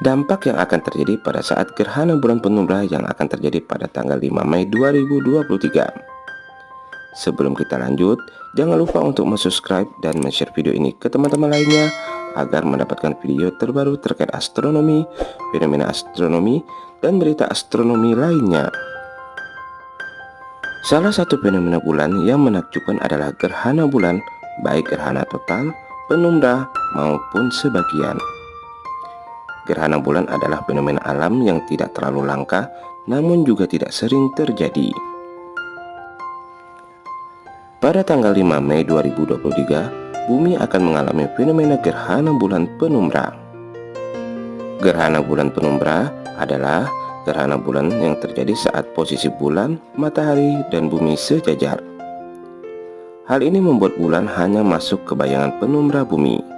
Dampak yang akan terjadi pada saat gerhana bulan penumbra yang akan terjadi pada tanggal 5 Mei 2023. Sebelum kita lanjut, jangan lupa untuk subscribe dan share video ini ke teman-teman lainnya agar mendapatkan video terbaru terkait astronomi, fenomena astronomi, dan berita astronomi lainnya. Salah satu fenomena bulan yang menakjubkan adalah gerhana bulan, baik gerhana total, penumbra, maupun sebagian. Gerhana bulan adalah fenomena alam yang tidak terlalu langka, namun juga tidak sering terjadi. Pada tanggal 5 Mei 2023, bumi akan mengalami fenomena gerhana bulan penumbra. Gerhana bulan penumbra adalah gerhana bulan yang terjadi saat posisi bulan, matahari, dan bumi sejajar. Hal ini membuat bulan hanya masuk ke bayangan penumbra bumi.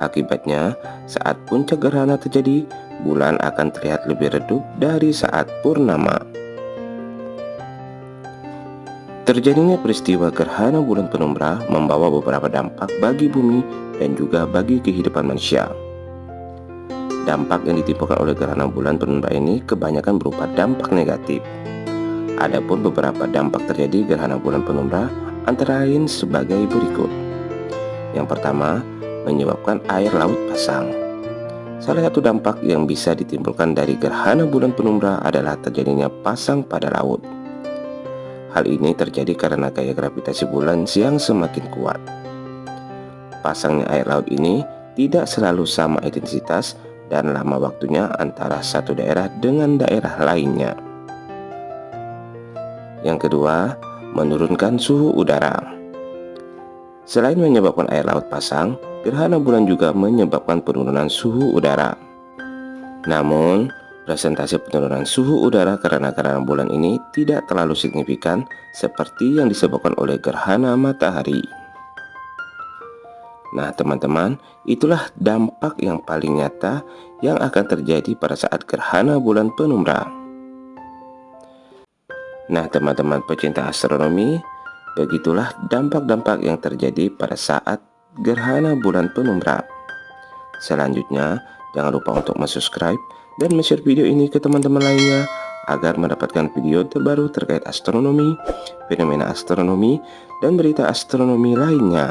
Akibatnya, saat puncak gerhana terjadi, bulan akan terlihat lebih redup dari saat purnama. Terjadinya peristiwa gerhana bulan penumbra membawa beberapa dampak bagi bumi dan juga bagi kehidupan manusia. Dampak yang ditimbulkan oleh gerhana bulan penumbra ini kebanyakan berupa dampak negatif. Adapun beberapa dampak terjadi gerhana bulan penumbra antara lain sebagai berikut. Yang pertama, menyebabkan air laut pasang. Salah satu dampak yang bisa ditimbulkan dari gerhana bulan penumbra adalah terjadinya pasang pada laut. Hal ini terjadi karena gaya gravitasi bulan yang semakin kuat. Pasangnya air laut ini tidak selalu sama intensitas dan lama waktunya antara satu daerah dengan daerah lainnya. Yang kedua, menurunkan suhu udara. Selain menyebabkan air laut pasang, gerhana bulan juga menyebabkan penurunan suhu udara. Namun, presentasi penurunan suhu udara karena gerhana bulan ini tidak terlalu signifikan seperti yang disebabkan oleh gerhana matahari. Nah teman-teman, itulah dampak yang paling nyata yang akan terjadi pada saat gerhana bulan penumbra. Nah teman-teman pecinta astronomi, begitulah dampak-dampak yang terjadi pada saat gerhana bulan penumbra. Selanjutnya, jangan lupa untuk subscribe dan share video ini ke teman-teman lainnya agar mendapatkan video terbaru terkait astronomi, fenomena astronomi, dan berita astronomi lainnya.